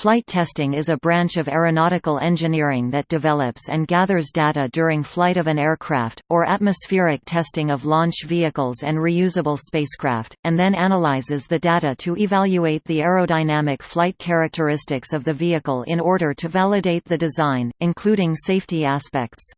Flight testing is a branch of aeronautical engineering that develops and gathers data during flight of an aircraft, or atmospheric testing of launch vehicles and reusable spacecraft, and then analyzes the data to evaluate the aerodynamic flight characteristics of the vehicle in order to validate the design, including safety aspects.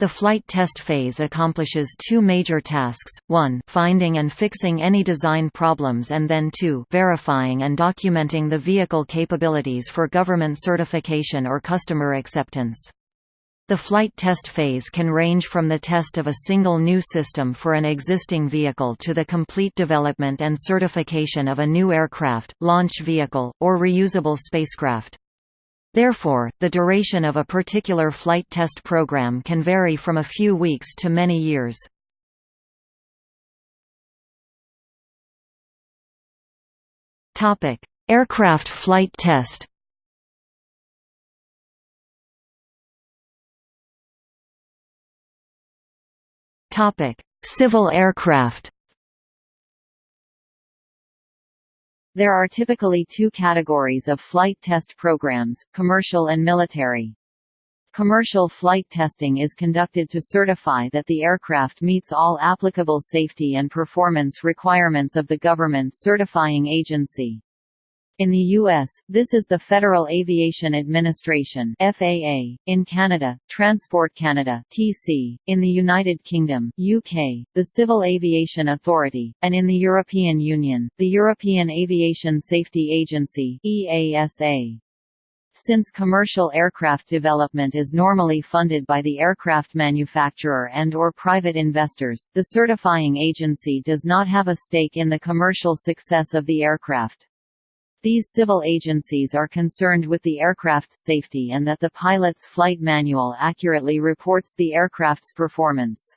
The flight test phase accomplishes two major tasks, 1 finding and fixing any design problems and then 2 verifying and documenting the vehicle capabilities for government certification or customer acceptance. The flight test phase can range from the test of a single new system for an existing vehicle to the complete development and certification of a new aircraft, launch vehicle, or reusable spacecraft. Therefore, the duration of a particular flight test program can vary from a few weeks to many years. Aircraft flight test Civil aircraft There are typically two categories of flight test programs, commercial and military. Commercial flight testing is conducted to certify that the aircraft meets all applicable safety and performance requirements of the government certifying agency. In the U.S., this is the Federal Aviation Administration (FAA). In Canada, Transport Canada (TC). In the United Kingdom (UK), the Civil Aviation Authority, and in the European Union, the European Aviation Safety Agency (EASA). Since commercial aircraft development is normally funded by the aircraft manufacturer and or private investors, the certifying agency does not have a stake in the commercial success of the aircraft. These civil agencies are concerned with the aircraft's safety and that the pilot's flight manual accurately reports the aircraft's performance.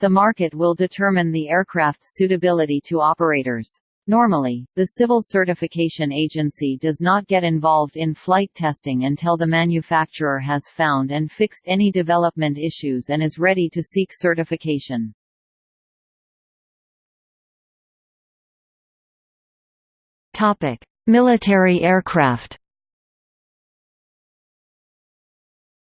The market will determine the aircraft's suitability to operators. Normally, the Civil Certification Agency does not get involved in flight testing until the manufacturer has found and fixed any development issues and is ready to seek certification. Topic: Military aircraft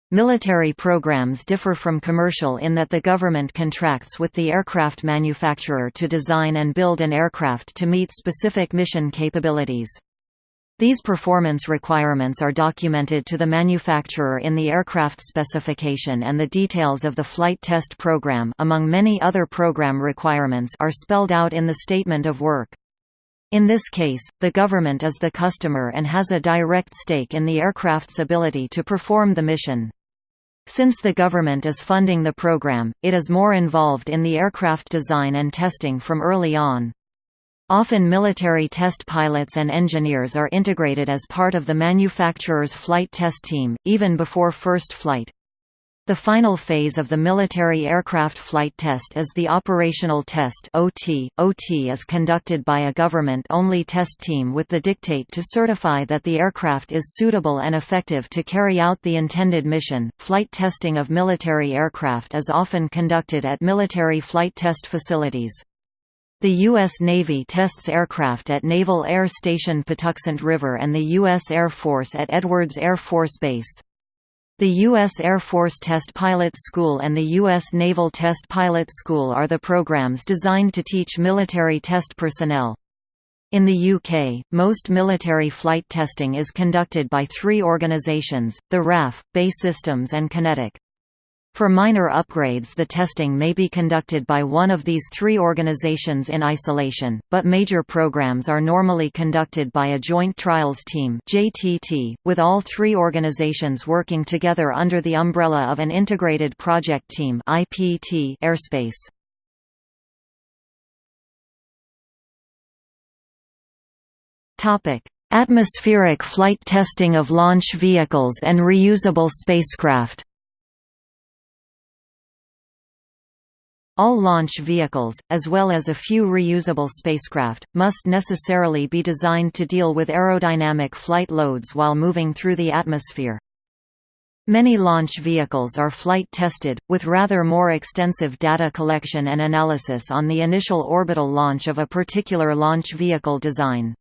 Military programs differ from commercial in that the government contracts with the aircraft manufacturer to design and build an aircraft to meet specific mission capabilities. These performance requirements are documented to the manufacturer in the aircraft specification and the details of the flight test program among many other program requirements are spelled out in the statement of work. In this case, the government is the customer and has a direct stake in the aircraft's ability to perform the mission. Since the government is funding the program, it is more involved in the aircraft design and testing from early on. Often military test pilots and engineers are integrated as part of the manufacturer's flight test team, even before first flight. The final phase of the military aircraft flight test is the operational test OT. OT is conducted by a government-only test team with the dictate to certify that the aircraft is suitable and effective to carry out the intended mission. Flight testing of military aircraft is often conducted at military flight test facilities. The U.S. Navy tests aircraft at Naval Air Station Patuxent River and the U.S. Air Force at Edwards Air Force Base. The U.S. Air Force Test Pilot School and the U.S. Naval Test Pilot School are the programs designed to teach military test personnel. In the UK, most military flight testing is conducted by three organisations, the RAF, BAE Systems and QinetiQ. For minor upgrades the testing may be conducted by one of these three organizations in isolation, but major programs are normally conducted by a Joint Trials Team with all three organizations working together under the umbrella of an Integrated Project Team airspace. Atmospheric flight testing of launch vehicles and reusable spacecraft All launch vehicles, as well as a few reusable spacecraft, must necessarily be designed to deal with aerodynamic flight loads while moving through the atmosphere. Many launch vehicles are flight tested, with rather more extensive data collection and analysis on the initial orbital launch of a particular launch vehicle design.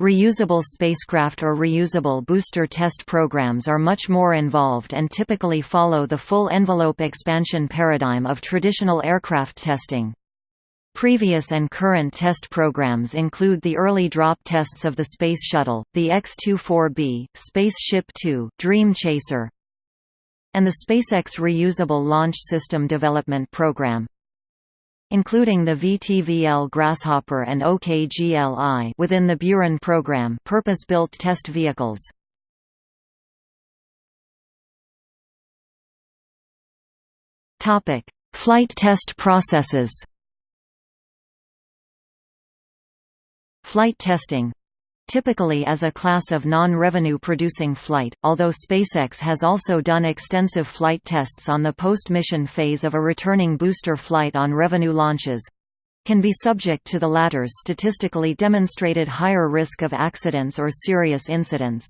Reusable spacecraft or reusable booster test programs are much more involved and typically follow the full envelope expansion paradigm of traditional aircraft testing. Previous and current test programs include the early drop tests of the Space Shuttle, the X-24B, Spaceship Two, Dream Chaser, and the SpaceX Reusable Launch System Development Program including the VTVL Grasshopper and OKGLI within the Buran program purpose-built test vehicles. Topic: Flight test processes. Flight testing typically as a class of non-revenue producing flight, although SpaceX has also done extensive flight tests on the post-mission phase of a returning booster flight on revenue launches can be subject to the latter's statistically demonstrated higher risk of accidents or serious incidents.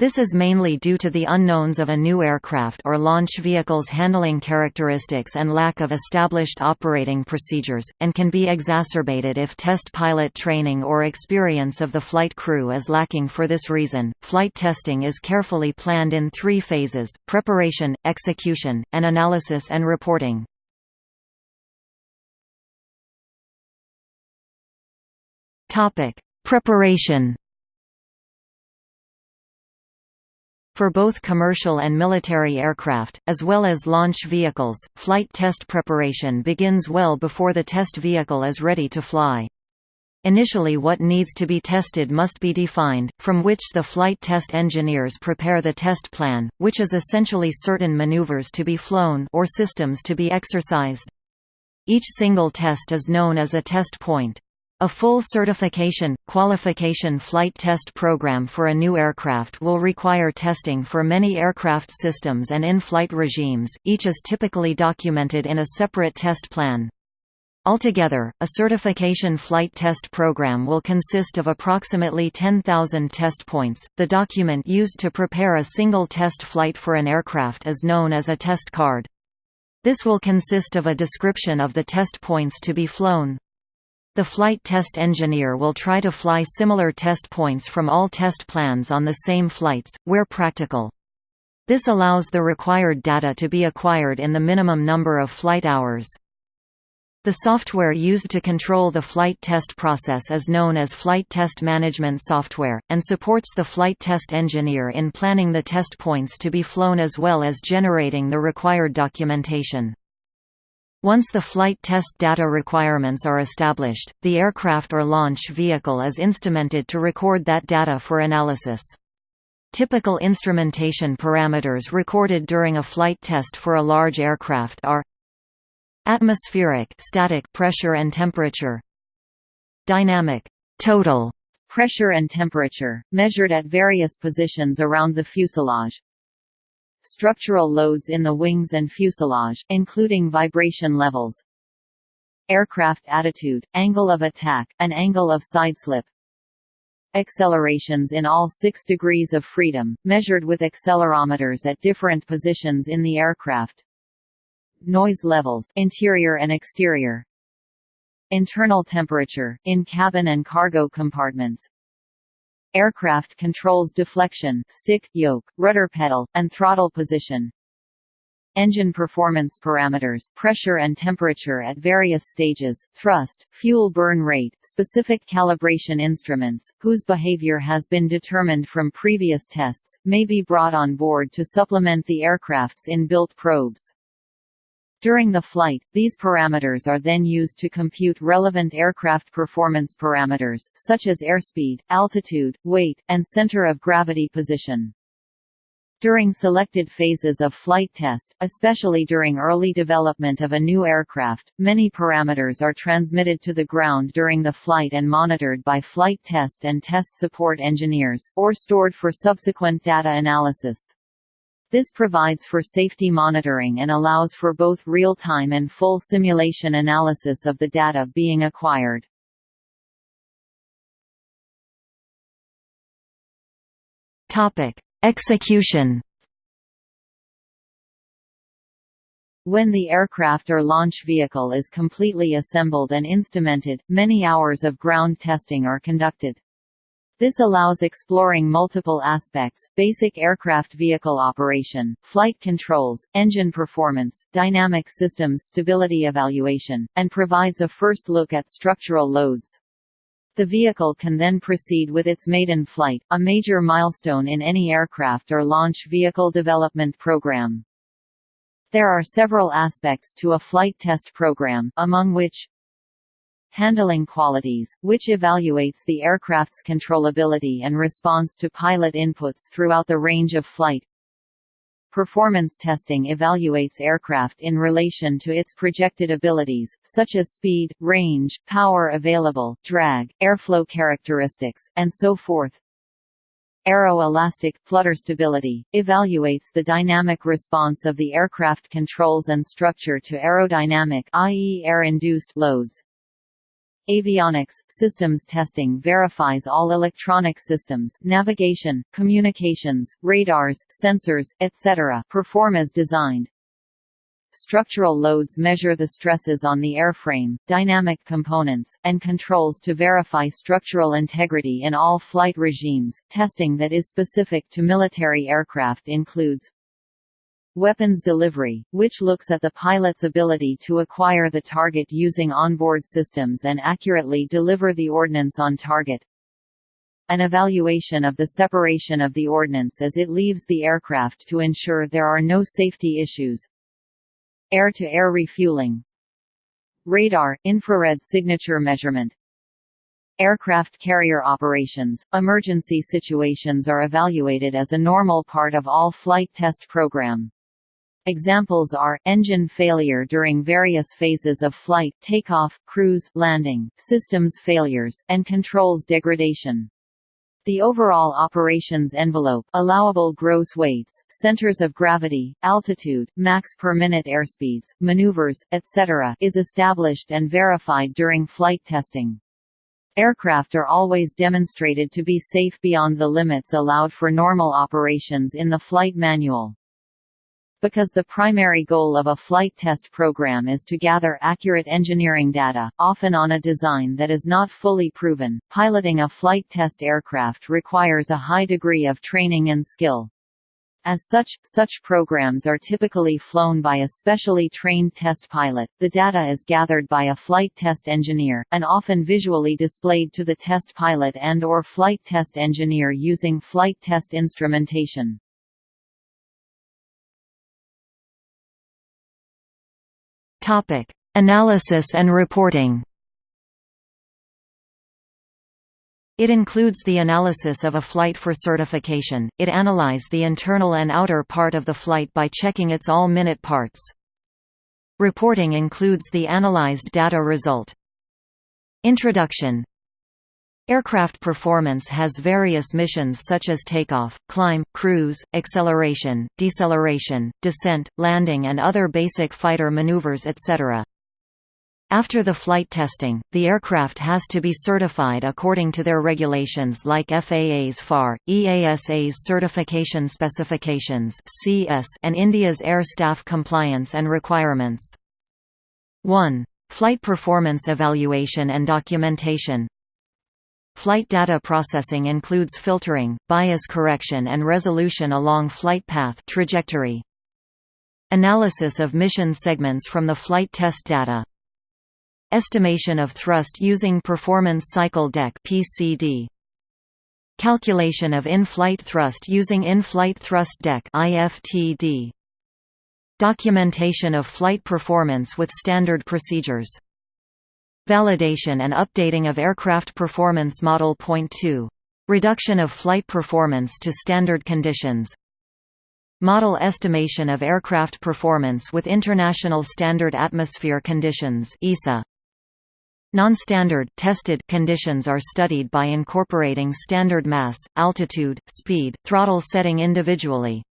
This is mainly due to the unknowns of a new aircraft or launch vehicle's handling characteristics and lack of established operating procedures, and can be exacerbated if test pilot training or experience of the flight crew is lacking for this reason. Flight testing is carefully planned in three phases preparation, execution, and analysis and reporting. Preparation For both commercial and military aircraft, as well as launch vehicles, flight test preparation begins well before the test vehicle is ready to fly. Initially what needs to be tested must be defined, from which the flight test engineers prepare the test plan, which is essentially certain maneuvers to be flown or systems to be exercised. Each single test is known as a test point. A full certification, qualification flight test program for a new aircraft will require testing for many aircraft systems and in-flight regimes, each is typically documented in a separate test plan. Altogether, a certification flight test program will consist of approximately 10,000 test points. The document used to prepare a single test flight for an aircraft is known as a test card. This will consist of a description of the test points to be flown, the flight test engineer will try to fly similar test points from all test plans on the same flights, where practical. This allows the required data to be acquired in the minimum number of flight hours. The software used to control the flight test process is known as Flight Test Management Software, and supports the flight test engineer in planning the test points to be flown as well as generating the required documentation. Once the flight test data requirements are established, the aircraft or launch vehicle is instrumented to record that data for analysis. Typical instrumentation parameters recorded during a flight test for a large aircraft are atmospheric static pressure and temperature dynamic total pressure and temperature measured at various positions around the fuselage structural loads in the wings and fuselage, including vibration levels, aircraft attitude, angle of attack, and angle of sideslip, accelerations in all 6 degrees of freedom, measured with accelerometers at different positions in the aircraft, noise levels interior and exterior, internal temperature, in cabin and cargo compartments, Aircraft controls deflection, stick, yoke, rudder pedal, and throttle position. Engine performance parameters, pressure and temperature at various stages, thrust, fuel burn rate, specific calibration instruments, whose behavior has been determined from previous tests, may be brought on board to supplement the aircraft's in-built probes. During the flight, these parameters are then used to compute relevant aircraft performance parameters, such as airspeed, altitude, weight, and center of gravity position. During selected phases of flight test, especially during early development of a new aircraft, many parameters are transmitted to the ground during the flight and monitored by flight test and test support engineers, or stored for subsequent data analysis. This provides for safety monitoring and allows for both real-time and full simulation analysis of the data being acquired. Topic: Execution. When the aircraft or launch vehicle is completely assembled and instrumented, many hours of ground testing are conducted. This allows exploring multiple aspects, basic aircraft vehicle operation, flight controls, engine performance, dynamic systems stability evaluation, and provides a first look at structural loads. The vehicle can then proceed with its maiden flight, a major milestone in any aircraft or launch vehicle development program. There are several aspects to a flight test program, among which handling qualities, which evaluates the aircraft's controllability and response to pilot inputs throughout the range of flight. Performance testing evaluates aircraft in relation to its projected abilities, such as speed, range, power available, drag, airflow characteristics, and so forth. Aero-elastic, flutter stability, evaluates the dynamic response of the aircraft controls and structure to aerodynamic i.e. air-induced loads. Avionics systems testing verifies all electronic systems navigation, communications, radars, sensors, etc. perform as designed. Structural loads measure the stresses on the airframe, dynamic components, and controls to verify structural integrity in all flight regimes. Testing that is specific to military aircraft includes Weapons delivery, which looks at the pilot's ability to acquire the target using onboard systems and accurately deliver the ordnance on target. An evaluation of the separation of the ordnance as it leaves the aircraft to ensure there are no safety issues. Air-to-air -air refueling. Radar, infrared signature measurement. Aircraft carrier operations, emergency situations are evaluated as a normal part of all flight test program. Examples are, engine failure during various phases of flight takeoff, cruise, landing, systems failures, and controls degradation. The overall operations envelope allowable gross weights, centers of gravity, altitude, max per minute airspeeds, maneuvers, etc. is established and verified during flight testing. Aircraft are always demonstrated to be safe beyond the limits allowed for normal operations in the flight manual. Because the primary goal of a flight test program is to gather accurate engineering data, often on a design that is not fully proven, piloting a flight test aircraft requires a high degree of training and skill. As such, such programs are typically flown by a specially trained test pilot. The data is gathered by a flight test engineer, and often visually displayed to the test pilot and or flight test engineer using flight test instrumentation. Topic: Analysis and reporting. It includes the analysis of a flight for certification. It analyze the internal and outer part of the flight by checking its all-minute parts. Reporting includes the analyzed data result. Introduction Aircraft performance has various missions such as takeoff, climb, cruise, acceleration, deceleration, descent, landing and other basic fighter maneuvers etc. After the flight testing, the aircraft has to be certified according to their regulations like FAA's FAR, EASA's Certification Specifications and India's Air Staff Compliance and Requirements. 1. Flight Performance Evaluation and Documentation Flight data processing includes filtering, bias correction and resolution along flight path trajectory. Analysis of mission segments from the flight test data. Estimation of thrust using Performance Cycle Deck (PCD). Calculation of in-flight thrust using In-Flight Thrust Deck (IFTD). Documentation of flight performance with standard procedures. Validation and updating of aircraft performance model. Point 2. Reduction of flight performance to standard conditions. Model estimation of aircraft performance with International Standard Atmosphere Conditions (ISA). Non-standard tested conditions are studied by incorporating standard mass, altitude, speed, throttle setting individually.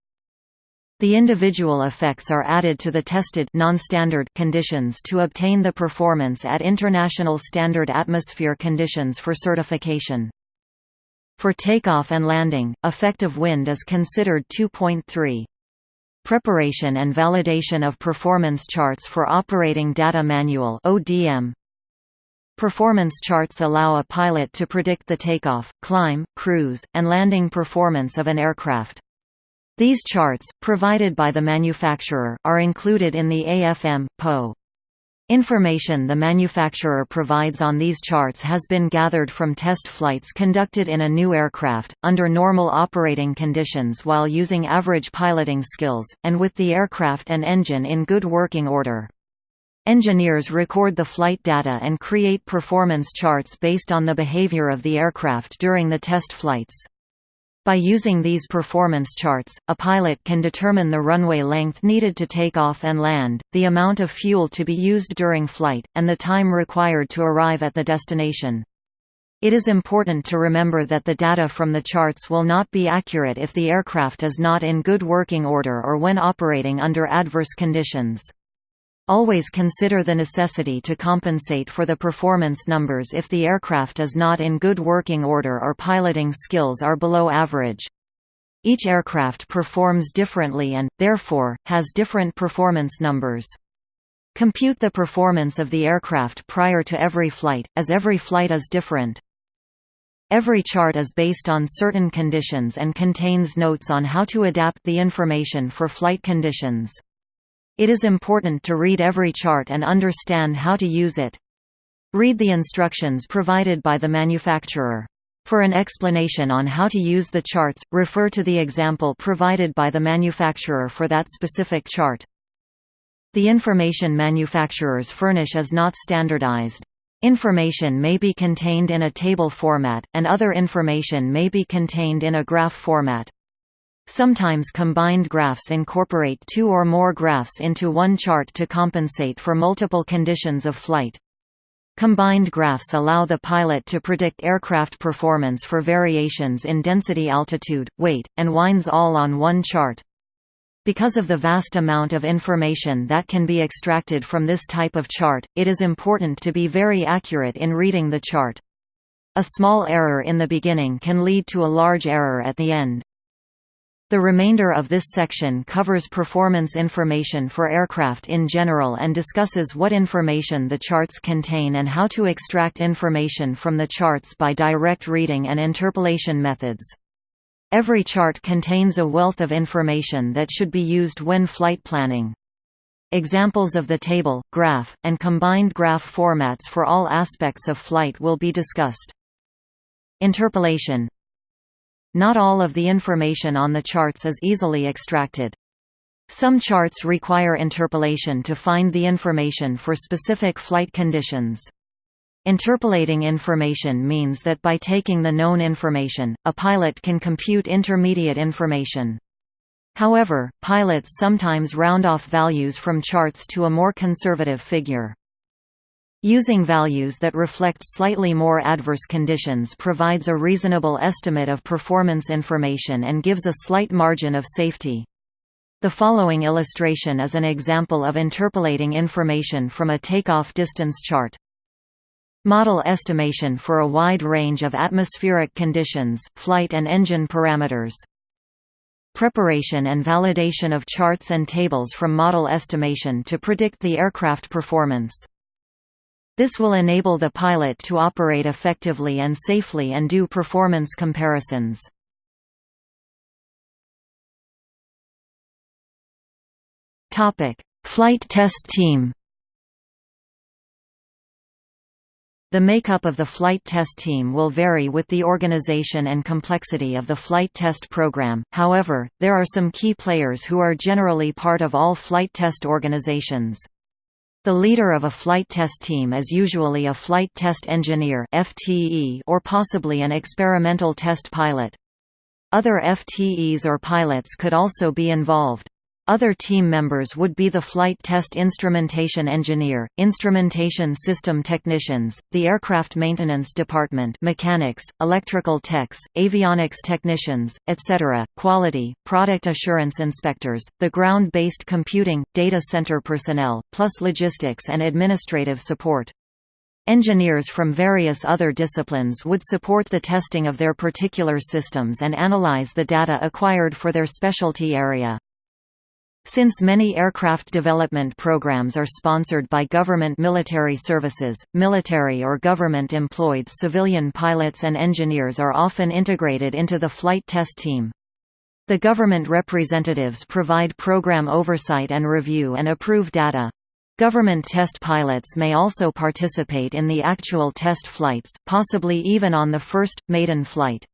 The individual effects are added to the tested non-standard conditions to obtain the performance at international standard atmosphere conditions for certification. For takeoff and landing, effective wind is considered 2.3. Preparation and validation of performance charts for Operating Data Manual (ODM). Performance charts allow a pilot to predict the takeoff, climb, cruise, and landing performance of an aircraft. These charts, provided by the manufacturer, are included in the AFM, PO. Information the manufacturer provides on these charts has been gathered from test flights conducted in a new aircraft, under normal operating conditions while using average piloting skills, and with the aircraft and engine in good working order. Engineers record the flight data and create performance charts based on the behavior of the aircraft during the test flights. By using these performance charts, a pilot can determine the runway length needed to take off and land, the amount of fuel to be used during flight, and the time required to arrive at the destination. It is important to remember that the data from the charts will not be accurate if the aircraft is not in good working order or when operating under adverse conditions. Always consider the necessity to compensate for the performance numbers if the aircraft is not in good working order or piloting skills are below average. Each aircraft performs differently and, therefore, has different performance numbers. Compute the performance of the aircraft prior to every flight, as every flight is different. Every chart is based on certain conditions and contains notes on how to adapt the information for flight conditions. It is important to read every chart and understand how to use it. Read the instructions provided by the manufacturer. For an explanation on how to use the charts, refer to the example provided by the manufacturer for that specific chart. The information manufacturers furnish is not standardized. Information may be contained in a table format, and other information may be contained in a graph format. Sometimes combined graphs incorporate two or more graphs into one chart to compensate for multiple conditions of flight. Combined graphs allow the pilot to predict aircraft performance for variations in density altitude, weight, and winds all on one chart. Because of the vast amount of information that can be extracted from this type of chart, it is important to be very accurate in reading the chart. A small error in the beginning can lead to a large error at the end. The remainder of this section covers performance information for aircraft in general and discusses what information the charts contain and how to extract information from the charts by direct reading and interpolation methods. Every chart contains a wealth of information that should be used when flight planning. Examples of the table, graph, and combined graph formats for all aspects of flight will be discussed. Interpolation not all of the information on the charts is easily extracted. Some charts require interpolation to find the information for specific flight conditions. Interpolating information means that by taking the known information, a pilot can compute intermediate information. However, pilots sometimes round off values from charts to a more conservative figure. Using values that reflect slightly more adverse conditions provides a reasonable estimate of performance information and gives a slight margin of safety. The following illustration is an example of interpolating information from a takeoff distance chart. Model estimation for a wide range of atmospheric conditions, flight and engine parameters. Preparation and validation of charts and tables from model estimation to predict the aircraft performance. This will enable the pilot to operate effectively and safely and do performance comparisons. Flight test team The makeup of the flight test team will vary with the organization and complexity of the flight test program, however, there are some key players who are generally part of all flight test organizations. The leader of a flight test team is usually a flight test engineer or possibly an experimental test pilot. Other FTEs or pilots could also be involved. Other team members would be the flight test instrumentation engineer, instrumentation system technicians, the aircraft maintenance department mechanics, electrical techs, avionics technicians, etc., quality, product assurance inspectors, the ground-based computing, data center personnel, plus logistics and administrative support. Engineers from various other disciplines would support the testing of their particular systems and analyze the data acquired for their specialty area. Since many aircraft development programs are sponsored by government military services, military or government-employed civilian pilots and engineers are often integrated into the flight test team. The government representatives provide program oversight and review and approve data. Government test pilots may also participate in the actual test flights, possibly even on the first, maiden flight.